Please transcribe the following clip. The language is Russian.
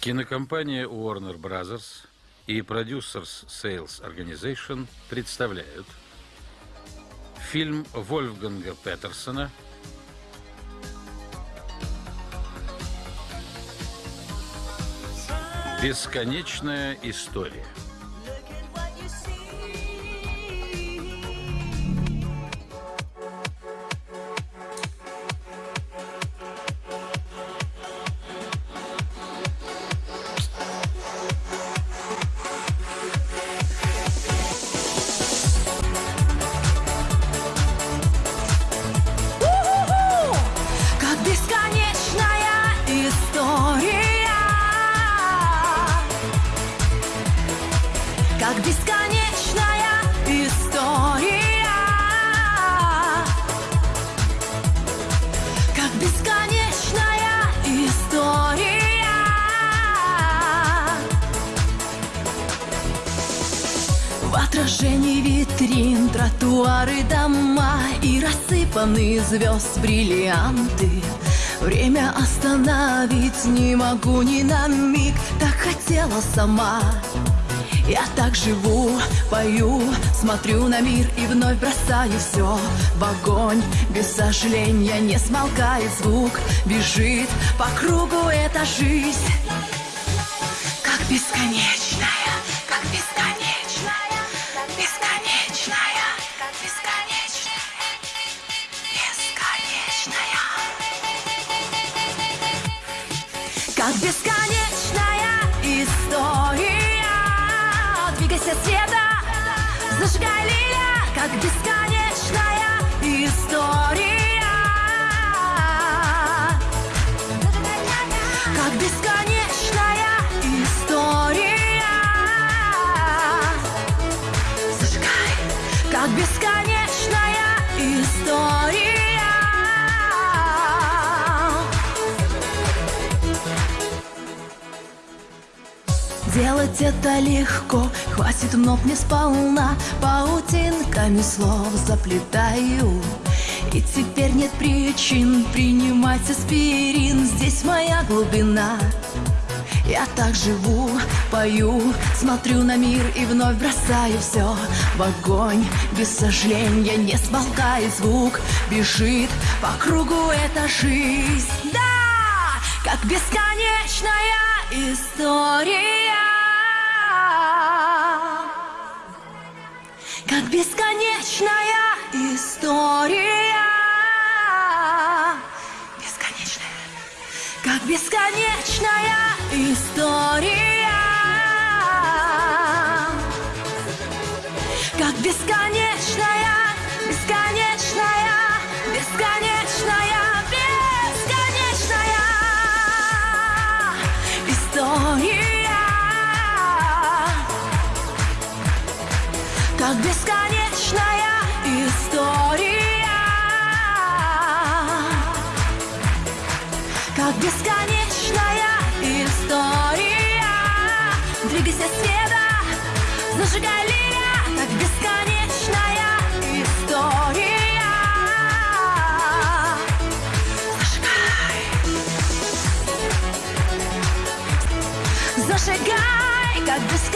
Кинокомпания Warner Brothers и Producers Sales Organization представляют фильм Вольфганга Петерсона «Бесконечная история». Как бесконечная история. Как бесконечная история. В отражении витрин тротуары, дома И рассыпаны звезд бриллианты. Время остановить не могу ни на миг Так хотела сама я так живу, пою, смотрю на мир и вновь бросаю все в огонь. Без сожаления не смолкает звук, бежит по кругу эта жизнь. Как бесконечная, как бесконечная, бесконечная, бесконечная, бесконечная. Как бесконечная история Двигайся, света, зажигай лиля Как бесконечная история. Как бесконечная история. Зажигай, как бесконечная Делать это легко, хватит ног не сполна. Паутинками слов заплетаю. И теперь нет причин принимать аспирин. Здесь моя глубина. Я так живу, пою, смотрю на мир и вновь бросаю все в огонь. Без сожаления не смолкает звук, бежит по кругу эта жизнь. Да, как бесконечная история Как бесконечная история. Бесконечная. Как бесконечная история. Как бесконечная, Как бесконечная история. Как бесконечная история. Двигайся, света, зажигай лиля Как бесконечная история. Зажигай. Зажигай, как бесконечная